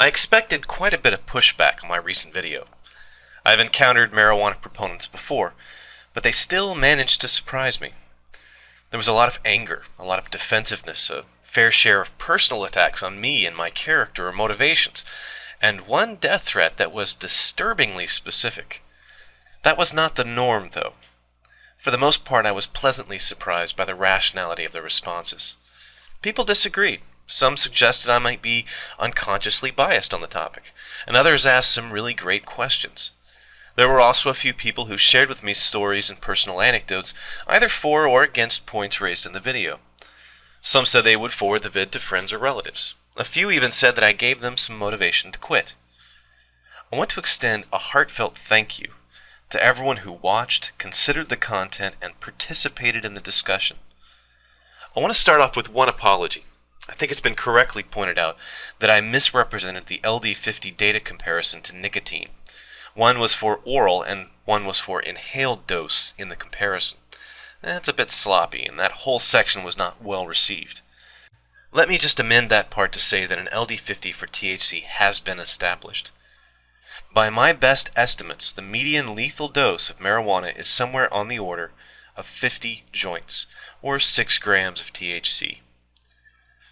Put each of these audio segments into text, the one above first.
I expected quite a bit of pushback on my recent video. I've encountered marijuana proponents before, but they still managed to surprise me. There was a lot of anger, a lot of defensiveness, a fair share of personal attacks on me and my character or motivations, and one death threat that was disturbingly specific. That was not the norm, though. For the most part, I was pleasantly surprised by the rationality of the responses. People disagreed. Some suggested I might be unconsciously biased on the topic, and others asked some really great questions. There were also a few people who shared with me stories and personal anecdotes, either for or against points raised in the video. Some said they would forward the vid to friends or relatives. A few even said that I gave them some motivation to quit. I want to extend a heartfelt thank you to everyone who watched, considered the content, and participated in the discussion. I want to start off with one apology. I think it's been correctly pointed out that I misrepresented the LD50 data comparison to nicotine. One was for oral and one was for inhaled dose in the comparison. That's a bit sloppy, and that whole section was not well received. Let me just amend that part to say that an LD50 for THC has been established. By my best estimates, the median lethal dose of marijuana is somewhere on the order of 50 joints, or 6 grams of THC.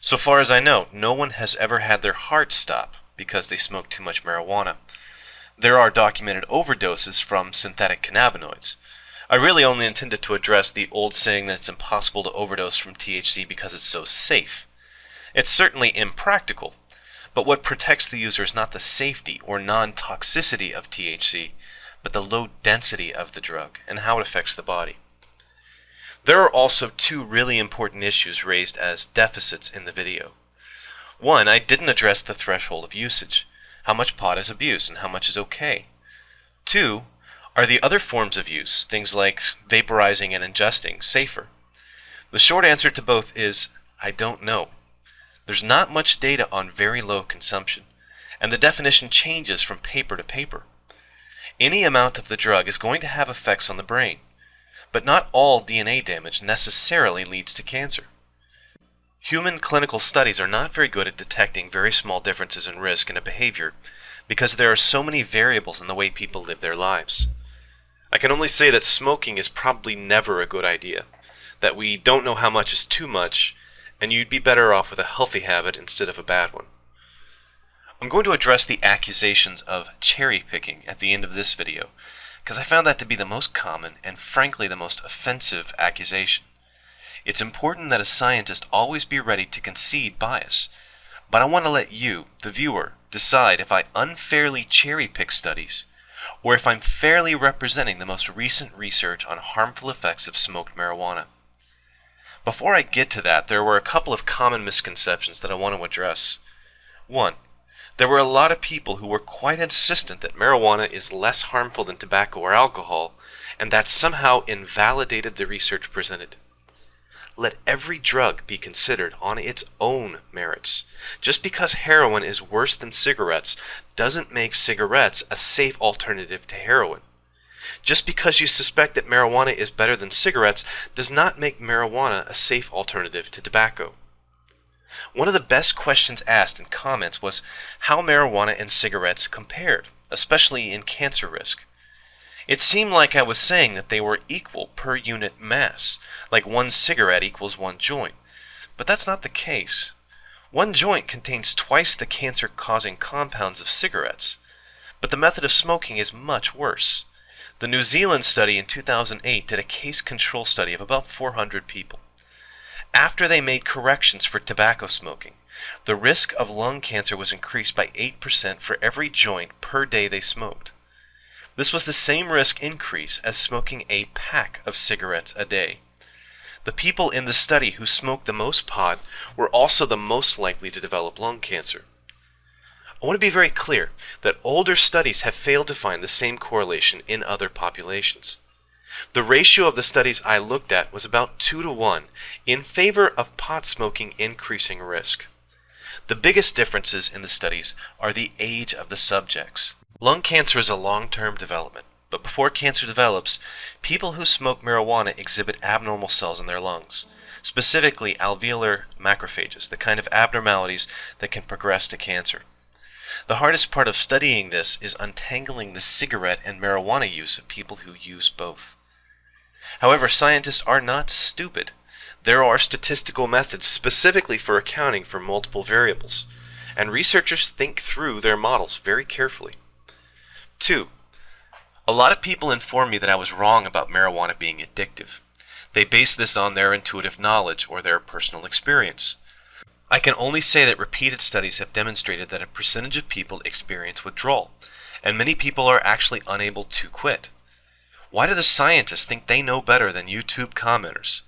So far as I know, no one has ever had their heart stop because they smoked too much marijuana. There are documented overdoses from synthetic cannabinoids. I really only intended to address the old saying that it's impossible to overdose from THC because it's so safe. It's certainly impractical, but what protects the user is not the safety or non-toxicity of THC, but the low density of the drug and how it affects the body. There are also two really important issues raised as deficits in the video. One, I didn't address the threshold of usage, how much pot is abuse and how much is okay. Two, are the other forms of use, things like vaporizing and ingesting, safer? The short answer to both is I don't know. There's not much data on very low consumption, and the definition changes from paper to paper. Any amount of the drug is going to have effects on the brain but not all DNA damage necessarily leads to cancer. Human clinical studies are not very good at detecting very small differences in risk in a behavior because there are so many variables in the way people live their lives. I can only say that smoking is probably never a good idea, that we don't know how much is too much, and you'd be better off with a healthy habit instead of a bad one. I'm going to address the accusations of cherry picking at the end of this video, because I found that to be the most common and frankly the most offensive accusation. It's important that a scientist always be ready to concede bias, but I want to let you, the viewer, decide if I unfairly cherry pick studies or if I'm fairly representing the most recent research on harmful effects of smoked marijuana. Before I get to that, there were a couple of common misconceptions that I want to address. One, there were a lot of people who were quite insistent that marijuana is less harmful than tobacco or alcohol, and that somehow invalidated the research presented. Let every drug be considered on its own merits. Just because heroin is worse than cigarettes doesn't make cigarettes a safe alternative to heroin. Just because you suspect that marijuana is better than cigarettes does not make marijuana a safe alternative to tobacco. One of the best questions asked in comments was how marijuana and cigarettes compared, especially in cancer risk. It seemed like I was saying that they were equal per unit mass, like one cigarette equals one joint. But that's not the case. One joint contains twice the cancer causing compounds of cigarettes. But the method of smoking is much worse. The New Zealand study in 2008 did a case control study of about 400 people after they made corrections for tobacco smoking. The risk of lung cancer was increased by 8% for every joint per day they smoked. This was the same risk increase as smoking a pack of cigarettes a day. The people in the study who smoked the most pot were also the most likely to develop lung cancer. I want to be very clear that older studies have failed to find the same correlation in other populations. The ratio of the studies I looked at was about 2 to 1 in favor of pot smoking increasing risk. The biggest differences in the studies are the age of the subjects. Lung cancer is a long-term development, but before cancer develops, people who smoke marijuana exhibit abnormal cells in their lungs, specifically alveolar macrophages, the kind of abnormalities that can progress to cancer. The hardest part of studying this is untangling the cigarette and marijuana use of people who use both. However, scientists are not stupid. There are statistical methods specifically for accounting for multiple variables, and researchers think through their models very carefully. 2. A lot of people inform me that I was wrong about marijuana being addictive. They base this on their intuitive knowledge or their personal experience. I can only say that repeated studies have demonstrated that a percentage of people experience withdrawal, and many people are actually unable to quit. Why do the scientists think they know better than YouTube commenters?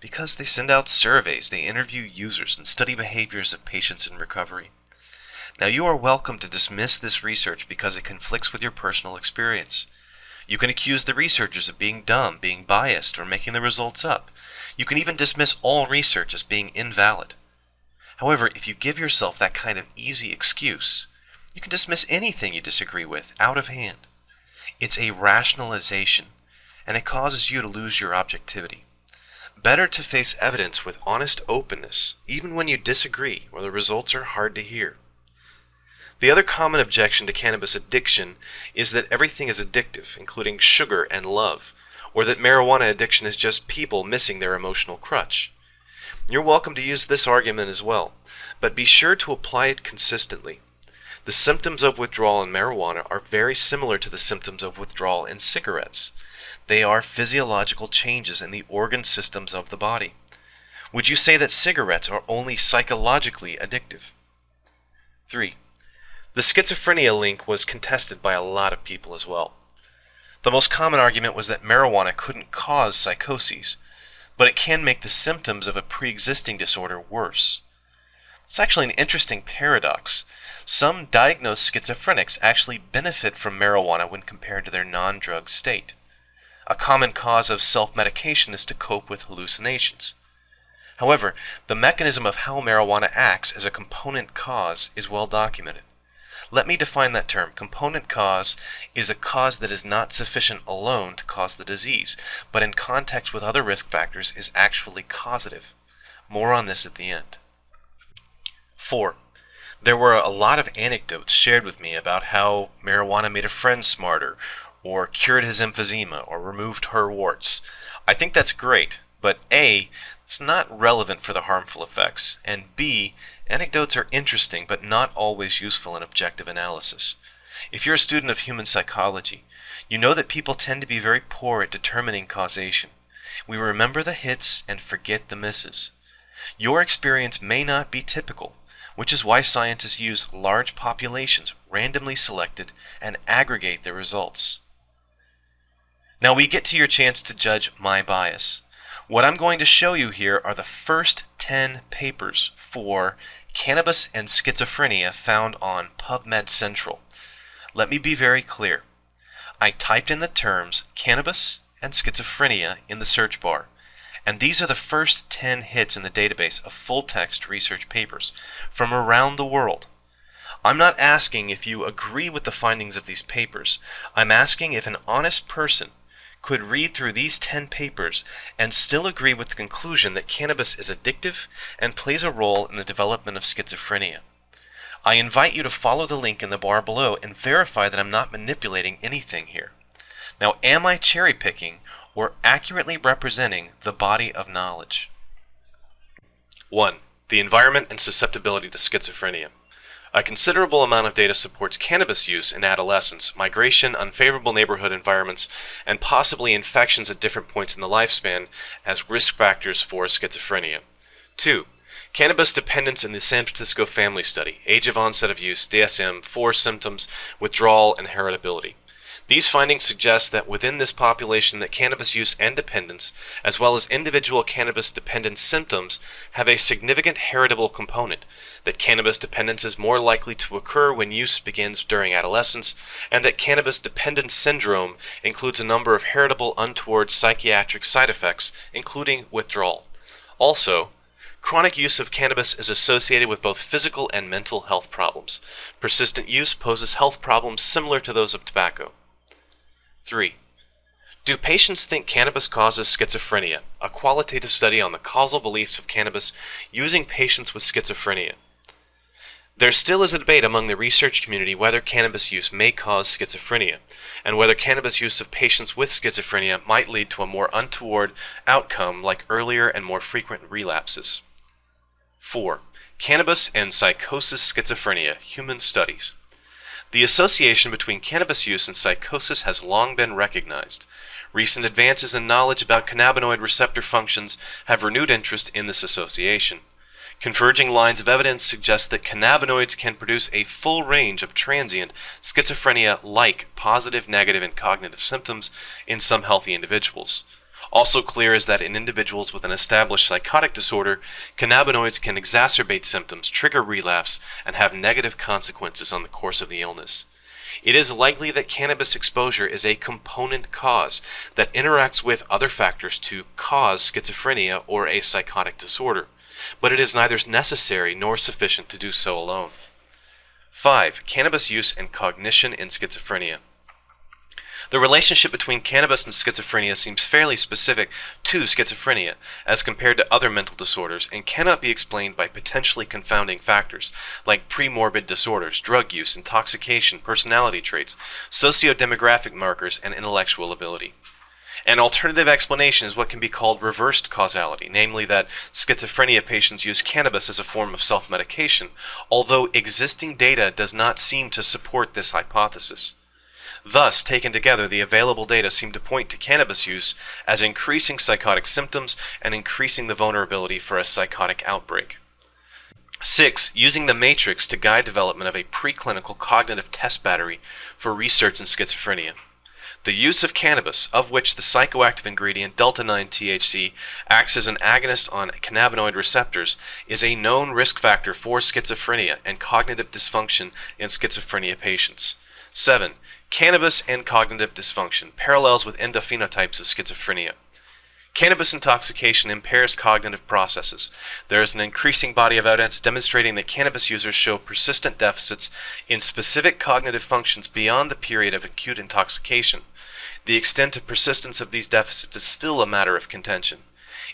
Because they send out surveys, they interview users, and study behaviors of patients in recovery. Now you are welcome to dismiss this research because it conflicts with your personal experience. You can accuse the researchers of being dumb, being biased, or making the results up. You can even dismiss all research as being invalid. However, if you give yourself that kind of easy excuse, you can dismiss anything you disagree with out of hand. It's a rationalization, and it causes you to lose your objectivity. Better to face evidence with honest openness, even when you disagree or the results are hard to hear. The other common objection to cannabis addiction is that everything is addictive, including sugar and love, or that marijuana addiction is just people missing their emotional crutch. You're welcome to use this argument as well, but be sure to apply it consistently. The symptoms of withdrawal in marijuana are very similar to the symptoms of withdrawal in cigarettes. They are physiological changes in the organ systems of the body. Would you say that cigarettes are only psychologically addictive? 3. The schizophrenia link was contested by a lot of people as well. The most common argument was that marijuana couldn't cause psychoses, but it can make the symptoms of a pre-existing disorder worse. It's actually an interesting paradox. Some diagnosed schizophrenics actually benefit from marijuana when compared to their non-drug state. A common cause of self-medication is to cope with hallucinations. However, the mechanism of how marijuana acts as a component cause is well documented. Let me define that term. Component cause is a cause that is not sufficient alone to cause the disease, but in context with other risk factors is actually causative. More on this at the end. 4. There were a lot of anecdotes shared with me about how marijuana made a friend smarter, or cured his emphysema, or removed her warts. I think that's great, but A, it's not relevant for the harmful effects, and B, anecdotes are interesting but not always useful in objective analysis. If you're a student of human psychology, you know that people tend to be very poor at determining causation. We remember the hits and forget the misses. Your experience may not be typical, which is why scientists use large populations randomly selected and aggregate their results. Now we get to your chance to judge my bias. What I'm going to show you here are the first 10 papers for cannabis and schizophrenia found on PubMed Central. Let me be very clear. I typed in the terms cannabis and schizophrenia in the search bar and these are the first 10 hits in the database of full-text research papers from around the world. I'm not asking if you agree with the findings of these papers. I'm asking if an honest person could read through these 10 papers and still agree with the conclusion that cannabis is addictive and plays a role in the development of schizophrenia. I invite you to follow the link in the bar below and verify that I'm not manipulating anything here. Now, am I cherry picking or accurately representing the body of knowledge. 1. The environment and susceptibility to schizophrenia. A considerable amount of data supports cannabis use in adolescence, migration, unfavorable neighborhood environments, and possibly infections at different points in the lifespan as risk factors for schizophrenia. 2. Cannabis dependence in the San Francisco Family Study, age of onset of use, DSM, 4 symptoms, withdrawal, and heritability. These findings suggest that within this population that cannabis use and dependence, as well as individual cannabis dependence symptoms, have a significant heritable component, that cannabis dependence is more likely to occur when use begins during adolescence, and that cannabis dependence syndrome includes a number of heritable untoward psychiatric side effects, including withdrawal. Also, Chronic use of cannabis is associated with both physical and mental health problems. Persistent use poses health problems similar to those of tobacco. 3. Do patients think cannabis causes schizophrenia? A qualitative study on the causal beliefs of cannabis using patients with schizophrenia. There still is a debate among the research community whether cannabis use may cause schizophrenia, and whether cannabis use of patients with schizophrenia might lead to a more untoward outcome like earlier and more frequent relapses. 4. Cannabis and Psychosis Schizophrenia Human Studies The association between cannabis use and psychosis has long been recognized. Recent advances in knowledge about cannabinoid receptor functions have renewed interest in this association. Converging lines of evidence suggest that cannabinoids can produce a full range of transient schizophrenia-like positive, negative, and cognitive symptoms in some healthy individuals. Also clear is that in individuals with an established psychotic disorder, cannabinoids can exacerbate symptoms, trigger relapse, and have negative consequences on the course of the illness. It is likely that cannabis exposure is a component cause that interacts with other factors to cause schizophrenia or a psychotic disorder but it is neither necessary nor sufficient to do so alone. 5. Cannabis use and cognition in schizophrenia. The relationship between cannabis and schizophrenia seems fairly specific to schizophrenia as compared to other mental disorders and cannot be explained by potentially confounding factors like premorbid disorders, drug use, intoxication, personality traits, socio-demographic markers, and intellectual ability. An alternative explanation is what can be called reversed causality, namely that schizophrenia patients use cannabis as a form of self-medication, although existing data does not seem to support this hypothesis. Thus, taken together, the available data seem to point to cannabis use as increasing psychotic symptoms and increasing the vulnerability for a psychotic outbreak. 6. Using the MATRICS to guide development of a preclinical cognitive test battery for research in schizophrenia. The use of cannabis, of which the psychoactive ingredient delta-9-THC acts as an agonist on cannabinoid receptors, is a known risk factor for schizophrenia and cognitive dysfunction in schizophrenia patients. 7. Cannabis and cognitive dysfunction, parallels with endophenotypes of schizophrenia. Cannabis intoxication impairs cognitive processes. There is an increasing body of evidence demonstrating that cannabis users show persistent deficits in specific cognitive functions beyond the period of acute intoxication. The extent of persistence of these deficits is still a matter of contention.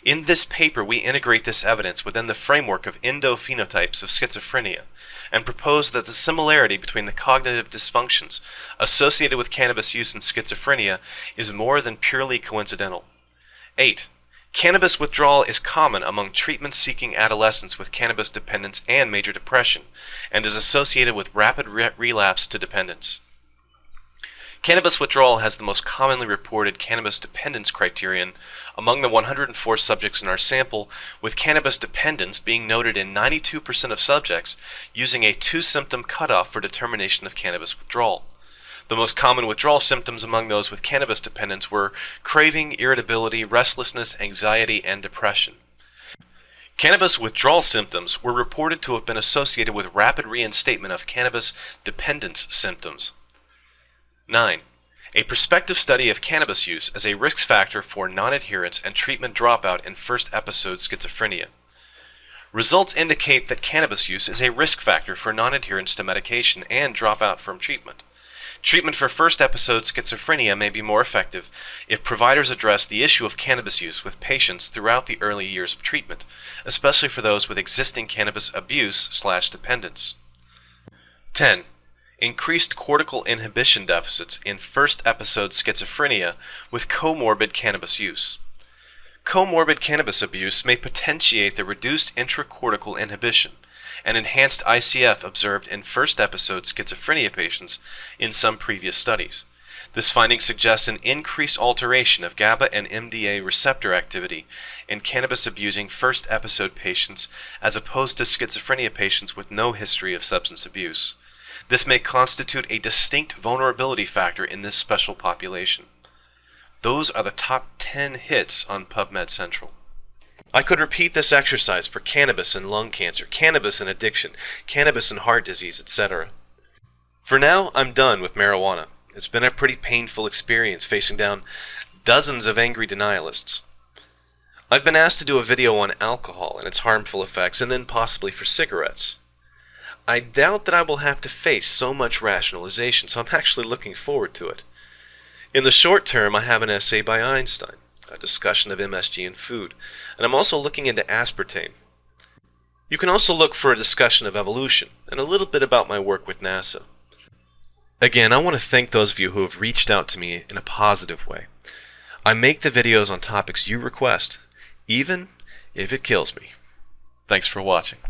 In this paper, we integrate this evidence within the framework of endophenotypes of schizophrenia and propose that the similarity between the cognitive dysfunctions associated with cannabis use in schizophrenia is more than purely coincidental. 8. Cannabis withdrawal is common among treatment-seeking adolescents with cannabis dependence and major depression, and is associated with rapid re relapse to dependence. Cannabis withdrawal has the most commonly reported cannabis dependence criterion among the 104 subjects in our sample, with cannabis dependence being noted in 92% of subjects using a two-symptom cutoff for determination of cannabis withdrawal. The most common withdrawal symptoms among those with cannabis dependence were craving, irritability, restlessness, anxiety, and depression. Cannabis withdrawal symptoms were reported to have been associated with rapid reinstatement of cannabis dependence symptoms. 9. A prospective study of cannabis use as a risk factor for non-adherence and treatment dropout in first episode schizophrenia. Results indicate that cannabis use is a risk factor for non-adherence to medication and dropout from treatment. Treatment for first episode schizophrenia may be more effective if providers address the issue of cannabis use with patients throughout the early years of treatment, especially for those with existing cannabis abuse slash dependence. 10 increased cortical inhibition deficits in first episode schizophrenia with comorbid cannabis use. Comorbid cannabis abuse may potentiate the reduced intracortical inhibition and enhanced ICF observed in first episode schizophrenia patients in some previous studies. This finding suggests an increased alteration of GABA and MDA receptor activity in cannabis abusing first episode patients as opposed to schizophrenia patients with no history of substance abuse. This may constitute a distinct vulnerability factor in this special population. Those are the top 10 hits on PubMed Central. I could repeat this exercise for cannabis and lung cancer, cannabis and addiction, cannabis and heart disease, etc. For now, I'm done with marijuana. It's been a pretty painful experience facing down dozens of angry denialists. I've been asked to do a video on alcohol and its harmful effects, and then possibly for cigarettes. I doubt that I will have to face so much rationalization, so I'm actually looking forward to it. In the short term, I have an essay by Einstein, a discussion of MSG in food, and I'm also looking into aspartame. You can also look for a discussion of evolution, and a little bit about my work with NASA. Again, I want to thank those of you who have reached out to me in a positive way. I make the videos on topics you request, even if it kills me. Thanks for watching.